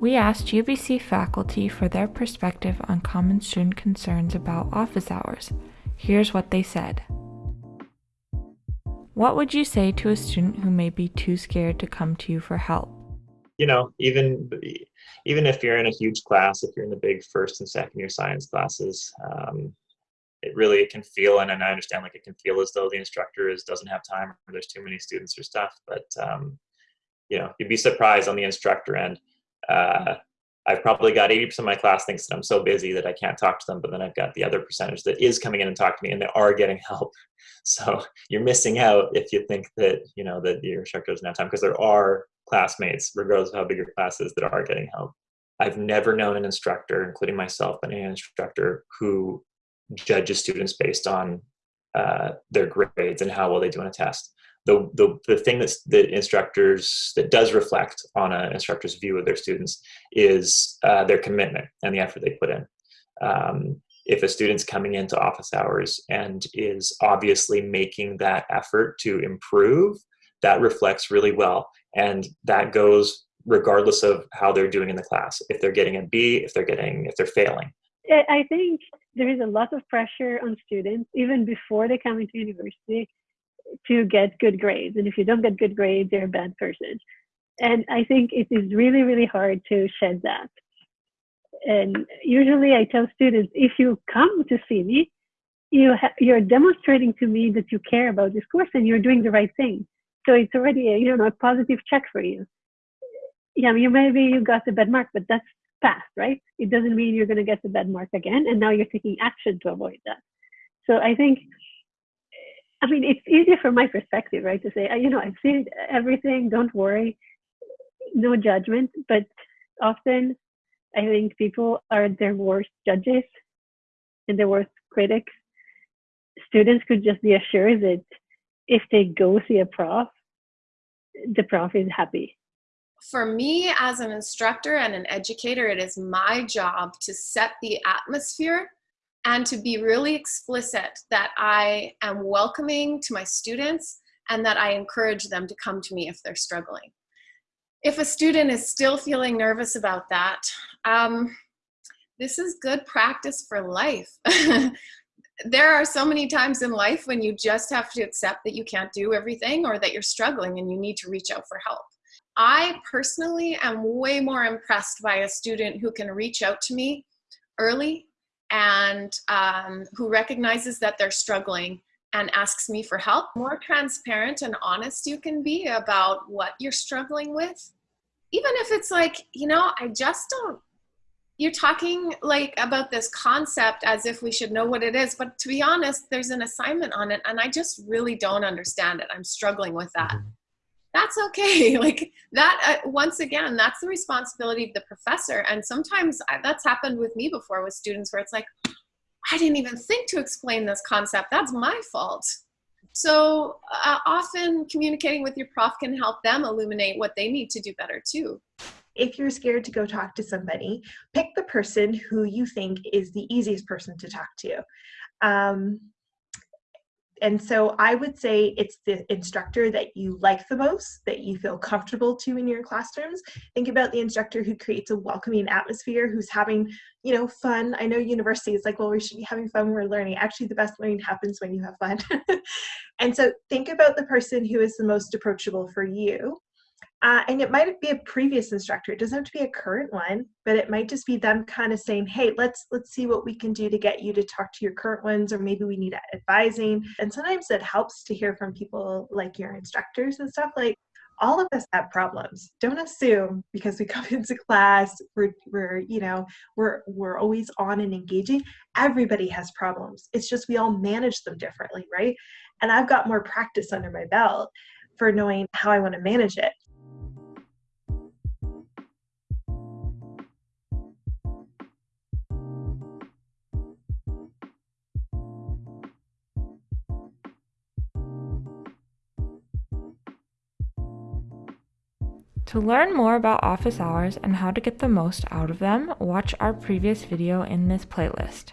We asked UBC faculty for their perspective on common student concerns about office hours. Here's what they said. What would you say to a student who may be too scared to come to you for help? You know, even even if you're in a huge class, if you're in the big first and second year science classes, um, it really it can feel, and, and I understand like it can feel as though the instructor is doesn't have time or there's too many students or stuff. But um, you know, you'd be surprised on the instructor end. Uh, I've probably got 80% of my class thinks that I'm so busy that I can't talk to them, but then I've got the other percentage that is coming in and talking to me and they are getting help. So you're missing out if you think that, you know, that your instructor doesn't have time because there are classmates, regardless of how big your class is, that are getting help. I've never known an instructor, including myself, but an instructor who judges students based on uh, their grades and how well they do on a test the, the, the thing that's, that instructors, that does reflect on an instructor's view of their students is uh, their commitment and the effort they put in. Um, if a student's coming into office hours and is obviously making that effort to improve, that reflects really well. And that goes regardless of how they're doing in the class. If they're getting a B, if they're getting, if they're failing. I think there is a lot of pressure on students even before they come into university to get good grades. And if you don't get good grades, you're a bad person. And I think it is really, really hard to shed that. And usually I tell students, if you come to see me, you ha- you're demonstrating to me that you care about this course and you're doing the right thing. So it's already a, you know, a positive check for you. Yeah, you maybe you got a bad mark, but that's past, right? It doesn't mean you're going to get the bad mark again. And now you're taking action to avoid that. So I think I mean, it's easier from my perspective, right, to say, uh, you know, I've seen everything, don't worry, no judgment. But often I think people are their worst judges and their worst critics. Students could just be assured that if they go see a prof, the prof is happy. For me, as an instructor and an educator, it is my job to set the atmosphere and to be really explicit that I am welcoming to my students and that I encourage them to come to me if they're struggling. If a student is still feeling nervous about that, um, this is good practice for life. there are so many times in life when you just have to accept that you can't do everything or that you're struggling and you need to reach out for help. I personally am way more impressed by a student who can reach out to me early and um, who recognizes that they're struggling and asks me for help. More transparent and honest you can be about what you're struggling with. Even if it's like, you know, I just don't, you're talking like about this concept as if we should know what it is. But to be honest, there's an assignment on it and I just really don't understand it. I'm struggling with that. That's okay. Like that uh, once again that's the responsibility of the professor. And sometimes I, that's happened with me before with students where it's like i didn't even think to explain this concept. That's my fault. So uh, often communicating with your prof can help them illuminate what they need to do better too. If you're scared to go talk to somebody pick the person who you think is the easiest person to talk to. Um, and so I would say it's the instructor that you like the most, that you feel comfortable to in your classrooms. Think about the instructor who creates a welcoming atmosphere, who's having, you know, fun. I know university is like, well, we should be having fun when we're learning. Actually, the best learning happens when you have fun. and so think about the person who is the most approachable for you uh, and it might be a previous instructor. It doesn't have to be a current one, but it might just be them kind of saying, "Hey, let's let's see what we can do to get you to talk to your current ones, or maybe we need advising." And sometimes it helps to hear from people like your instructors and stuff. Like all of us have problems. Don't assume because we come into class, we're we're you know we're we're always on and engaging. Everybody has problems. It's just we all manage them differently, right? And I've got more practice under my belt for knowing how I want to manage it. To learn more about office hours and how to get the most out of them, watch our previous video in this playlist.